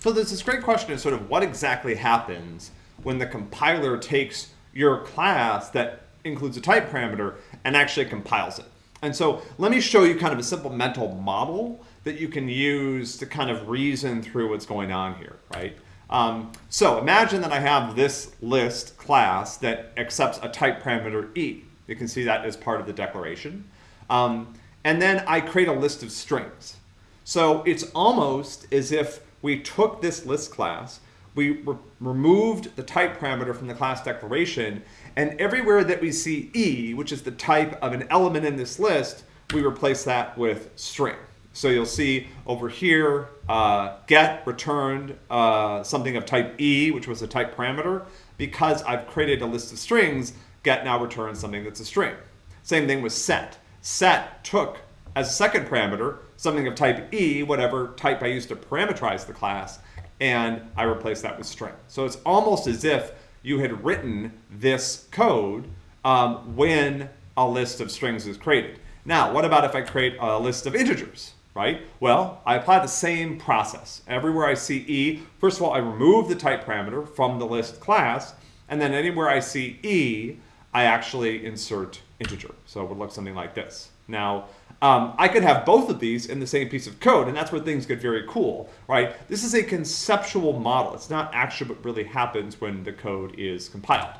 So there's this great question of sort of what exactly happens when the compiler takes your class that includes a type parameter and actually compiles it. And so let me show you kind of a simple mental model that you can use to kind of reason through what's going on here, right? Um, so imagine that I have this list class that accepts a type parameter e. You can see that as part of the declaration. Um, and then I create a list of strings. So it's almost as if we took this list class, we re removed the type parameter from the class declaration, and everywhere that we see e, which is the type of an element in this list, we replace that with string. So you'll see over here, uh, get returned uh, something of type E, which was a type parameter. Because I've created a list of strings, get now returns something that's a string. Same thing with set. Set took as a second parameter something of type E, whatever type I used to parameterize the class, and I replaced that with string. So it's almost as if you had written this code um, when a list of strings is created. Now, what about if I create a list of integers? right? Well, I apply the same process. Everywhere I see E, first of all, I remove the type parameter from the list class, and then anywhere I see E, I actually insert integer. So it would look something like this. Now, um, I could have both of these in the same piece of code, and that's where things get very cool, right? This is a conceptual model. It's not actually what really happens when the code is compiled.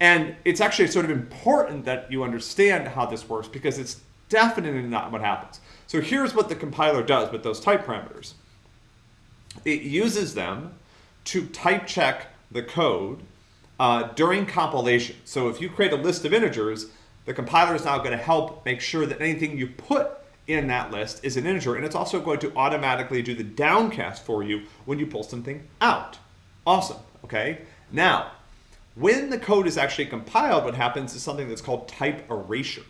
And it's actually sort of important that you understand how this works because it's definitely not what happens. So here's what the compiler does with those type parameters. It uses them to type check the code uh, during compilation. So if you create a list of integers, the compiler is now going to help make sure that anything you put in that list is an integer, and it's also going to automatically do the downcast for you when you pull something out. Awesome, okay? Now, when the code is actually compiled, what happens is something that's called type erasure,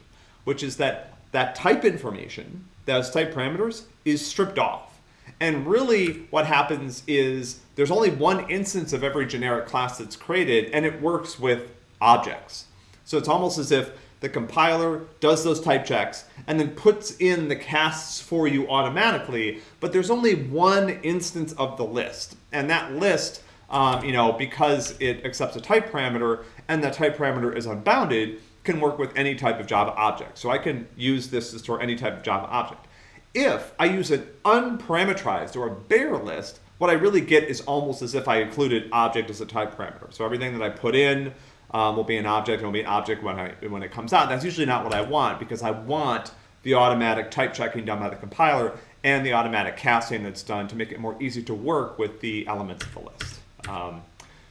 which is that that type information those type parameters is stripped off. And really what happens is there's only one instance of every generic class that's created and it works with objects. So it's almost as if the compiler does those type checks and then puts in the casts for you automatically, but there's only one instance of the list. And that list, um, you know, because it accepts a type parameter and that type parameter is unbounded, can work with any type of Java object. So I can use this to store any type of Java object. If I use an unparameterized or a bare list, what I really get is almost as if I included object as a type parameter. So everything that I put in um, will be an object and will be an object when, I, when it comes out. That's usually not what I want because I want the automatic type checking done by the compiler and the automatic casting that's done to make it more easy to work with the elements of the list. Um,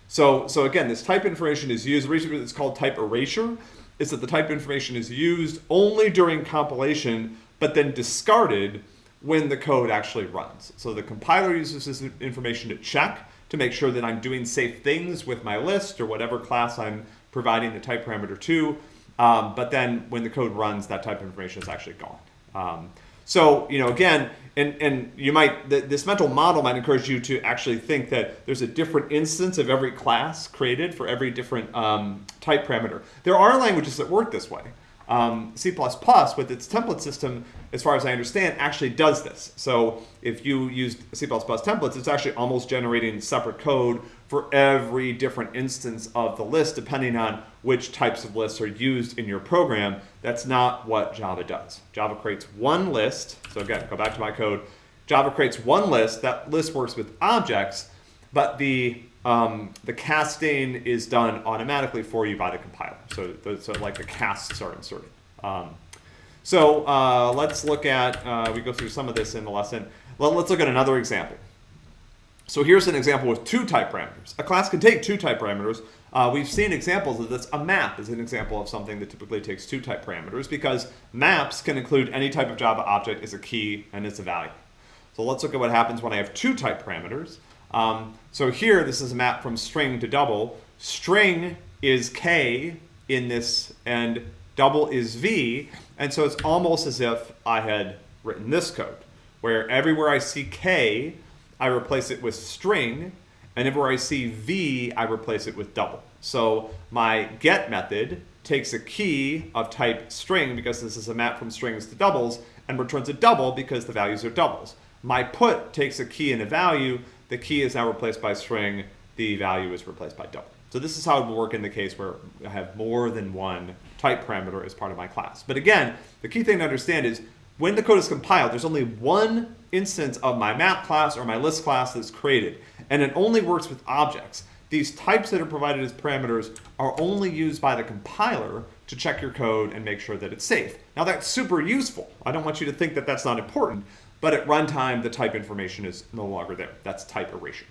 so, so again, this type information is used. The reason it's called type erasure is that the type information is used only during compilation, but then discarded when the code actually runs. So the compiler uses this information to check to make sure that I'm doing safe things with my list or whatever class I'm providing the type parameter to. Um, but then when the code runs, that type of information is actually gone. Um, so, you know, again, and, and you might, this mental model might encourage you to actually think that there's a different instance of every class created for every different um, type parameter. There are languages that work this way. Um, C++, with its template system, as far as I understand, actually does this. So if you use C++ templates, it's actually almost generating separate code for every different instance of the list, depending on which types of lists are used in your program. That's not what Java does. Java creates one list. So again, go back to my code. Java creates one list. That list works with objects, but the um, the casting is done automatically for you by the compiler. So, so like the casts are inserted. Um, so uh, let's look at, uh, we go through some of this in the lesson. Well, let's look at another example. So here's an example with two type parameters. A class can take two type parameters. Uh, we've seen examples of this. A map is an example of something that typically takes two type parameters because maps can include any type of Java object as a key and as a value. So let's look at what happens when I have two type parameters. Um, so here, this is a map from string to double. String is k in this, and double is v. And so it's almost as if I had written this code, where everywhere I see k, I replace it with string, and everywhere I see v, I replace it with double. So my get method takes a key of type string, because this is a map from strings to doubles, and returns a double because the values are doubles. My put takes a key and a value the key is now replaced by string, the value is replaced by double. So this is how it would work in the case where I have more than one type parameter as part of my class. But again, the key thing to understand is when the code is compiled, there's only one instance of my map class or my list class that's created, and it only works with objects. These types that are provided as parameters are only used by the compiler to check your code and make sure that it's safe. Now that's super useful. I don't want you to think that that's not important, but at runtime, the type information is no longer there. That's type erasure.